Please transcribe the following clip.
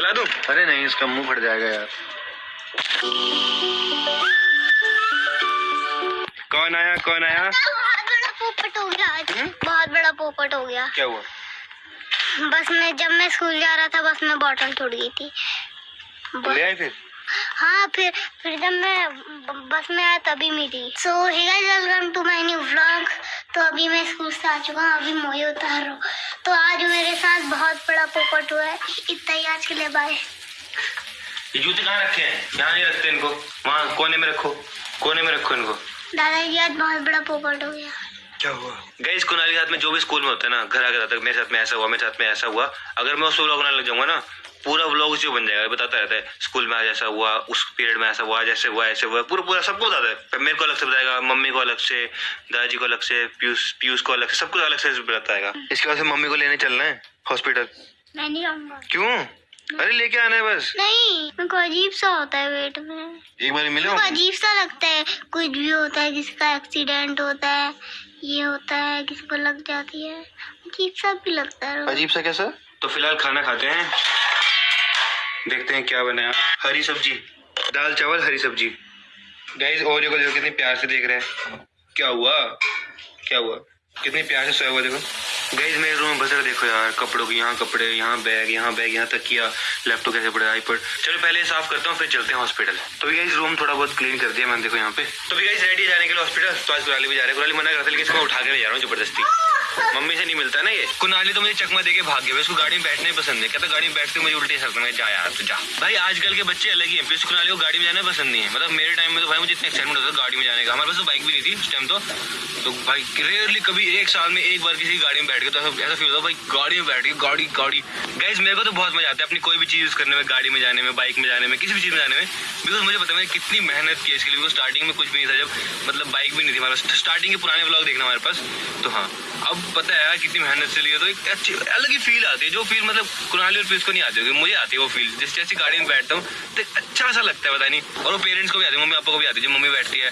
चला दूँ? अरे नहीं इसका मुँह फट जाएगा यार। कौन आया कौन आया? बहुत बड़ा पोपट हो गया आज। हम्म? बहुत बड़ा पोपट हो गया। क्या हुआ? बस में जब मैं स्कूल जा रहा था बस में बॉटल टूट गई थी। ले आए फिर? हाँ फिर फिर जब मैं बस में आया तभी मिली। So welcome to my new vlog तो अभी मैं स्कूल से आ चुका हूँ अभी मोए उतार रहा हूँ। पोपट हुआ है। इतना ही आज के लिए बाय ये जूते कहाँ रखे हैं? यहाँ नहीं रखते इनको। वहाँ कोने में रखो। कोने में रखो इनको। दादाजी आज बहुत बड़ा पोपट हो गया। क्या हुआ? गई कुनाल के साथ में जो भी स्कूल में होता है ना घर आके जाता है मेरे साथ में ऐसा हुआ मेरे साथ में ऐसा हुआ। अगर मैं उसको व्लॉग बनाने लग जाऊँगा ना पूरा व्लॉग उसी बन जाएगा। बताता रहता है स्कूल में आज ऐसा हुआ उस पीरियड में ऐसा हुआ जैसे हुआ ऐसे हुआ। पूरा पूरा सबको बताता है। मेरे को अलग से बताएगा मम्मी को अलग से दादाजी को अलग से पीयूष पीयूष को अलग से सबको अलग से बताएगा। इसके बाद मम्मी को लेने चलना है हॉस्पिटल मैं नहीं रहूँगा क्यों? अरे लेके आना है बस। नहीं मेरे को अजीब सा होता है पेट में। एक बार मिले। अजीब सा लगता है। कुछ भी होता है किसी का एक्सीडेंट होता है ये होता है किसी को लग जाती है। अजीब सा भी लगता है। अजीब सा कैसा? तो फ़िलहाल खाना खाते हैं। देखते हैं क्या बनाया हरी सब्ज़ी। दाल चावल हरी सब्ज़ी। गाइस को देखो कितनी प्यार से देख रहे हैं। क्या हुआ? क्या हुआ? कितनी प्यार से सोया हुआ देखो। गाइस मेरे रूम में बजर देखो यार, कपड़ों की, यहाँ कपड़े, यहाँ बैग यहाँ बैग यहाँ तक किया लैपटॉप कैसे पड़े आईपैड चलो पहले साफ़ करता हूँ, फिर चलते हैं हॉस्पिटल तो भी इस रूम थोड़ा बहुत क्लीन कर दिया मैंने, देखो यहाँ पे। तो भी इस रेडी जाने के लिए हॉस्पिटल तो आज कुराली भी जा रहे हैं। कुराली मना करते लेकिन इसको उठा के ले जा रहा हूँ, ज़बरदस्ती। मम्मी से नहीं मिलता ना ये। कुनाली तो मुझे चकमा देके भाग गया। उसको गाड़ी में बैठना ही पसंद है कहता, गाड़ी में बैठते मुझे उल्टी सकता मैं जा यार, तू जा। भाई, आजकल के बच्चे अलग ही हैं। प्लीज़ कुनाली को गाड़ी में जाना पसंद नहीं है। मतलब मेरे टाइम में तो भाई मुझे इतना एक्साइटमेंट होता था गाड़ी में जाने का। हमारे पास तो बाइक भी नहीं थी उस टाइम तो। तो भाई रेयरली कभी एक साल में एक बार किसी गाड़ी में बैठ गए तो ऐसा फील होता भाई, गाड़ी में बैठ गए गाड़ी गाड़ी। गाइज़ मेरे को तो बहुत मज़ा आता है अपनी कोई भी चीज़ यूज़ करने में, गाड़ी में जाने में बाइक में जाने में, किसी भी चीज़ में जाने में। बिकॉज़ मुझे पता है कितनी मेहनत की इसके लिए। स्टार्टिंग में कुछ भी नहीं था जब मतलब बाइक भी नहीं थी हमारे स्टार्टिंग के पुराने ब्लॉग देखना हमारे पास। तो हाँ अब पता है कितनी मेहनत से लिए तो एक अच्छी, अलग ही फील आती है, जो फील मतलब कुनाली और पीस को नहीं आती होगी, मुझे आती है वो फील जिस जैसी गाड़ी में बैठता हूँ तो अच्छा सा लगता है, पता नहीं, और वो पेरेंट्स को भी आती है मम्मी पापा को भी आती है जो मम्मी बैठती है